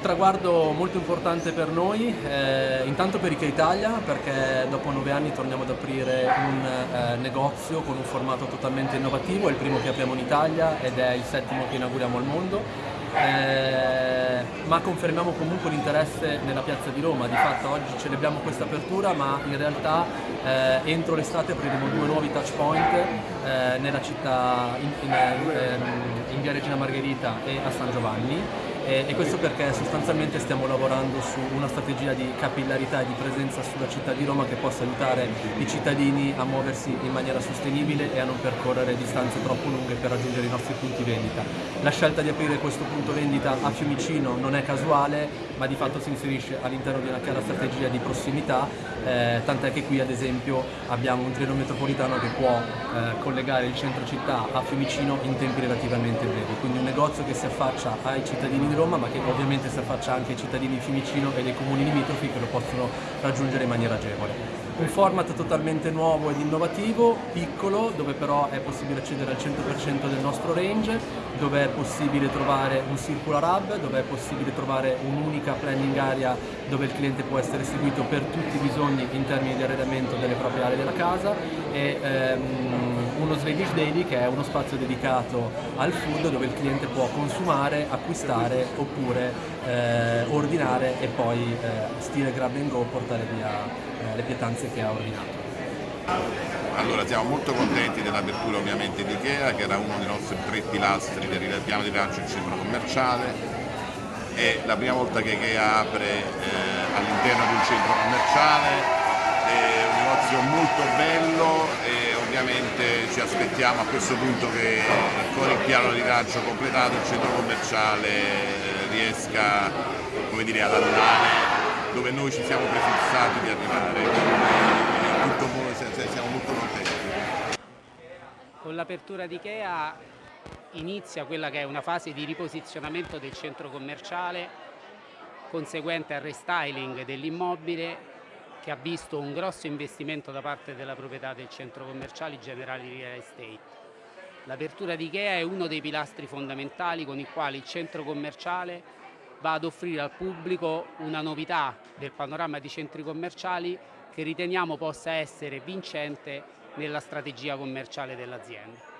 traguardo molto importante per noi, eh, intanto per Ikea Italia perché dopo nove anni torniamo ad aprire un eh, negozio con un formato totalmente innovativo, è il primo che apriamo in Italia ed è il settimo che inauguriamo al mondo. Eh, ma confermiamo comunque l'interesse nella piazza di Roma, di fatto oggi celebriamo questa apertura ma in realtà eh, entro l'estate apriremo due nuovi touch point eh, nella città in, in, ehm, in via Regina Margherita e a San Giovanni e, e, questo perché sostanzialmente stiamo lavorando su una strategia di capillarità e di presenza sulla città di Roma che possa aiutare i cittadini a muoversi in maniera sostenibile e a non percorrere distanze troppo lunghe per raggiungere i nostri punti vendita. La scelta di aprire questo punto vendita a Fiumicino non è casuale ma di fatto si inserisce all'interno di una chiara strategia di prossimità eh, tant'è che qui ad esempio abbiamo un treno metropolitano che può eh, collegare il centro città a Fiumicino in tempi relativamente brevi, quindi un negozio che si affaccia ai cittadini di Roma ma che ovviamente si affaccia anche ai cittadini di Fiumicino e dei comuni limitrofi che lo possono raggiungere in maniera agevole. Un format totalmente nuovo ed innovativo, piccolo, dove però è possibile accedere al 100% del nostro range, dove è possibile trovare un circular hub, dove è possibile trovare un'unica planning area dove il cliente può essere seguito per tutti i bisogni in termini di arredamento delle proprie aree della casa e ehm, uno Swedish Daily che è uno spazio dedicato al food dove il cliente può consumare, acquistare oppure eh, ordinare e poi eh, stile grab and go portare via eh, le pietanze che ha ordinato. Allora siamo molto contenti dell'apertura ovviamente di Ikea che era uno dei nostri tre pilastri del piano di rilancio del centro commerciale è la prima volta che Ikea apre eh, all'interno di un centro commerciale, è un negozio molto bello e ovviamente ci aspettiamo a questo punto che con il piano di rilancio completato il centro commerciale eh, riesca dire, ad andare dove noi ci siamo prefissati di arrivare, tutto, siamo molto contenti. Con l'apertura di Ikea inizia quella che è una fase di riposizionamento del centro commerciale conseguente al restyling dell'immobile che ha visto un grosso investimento da parte della proprietà del centro commerciale Generali Real Estate. L'apertura di Ikea è uno dei pilastri fondamentali con i quali il centro commerciale va ad offrire al pubblico una novità del panorama di centri commerciali che riteniamo possa essere vincente nella strategia commerciale dell'azienda.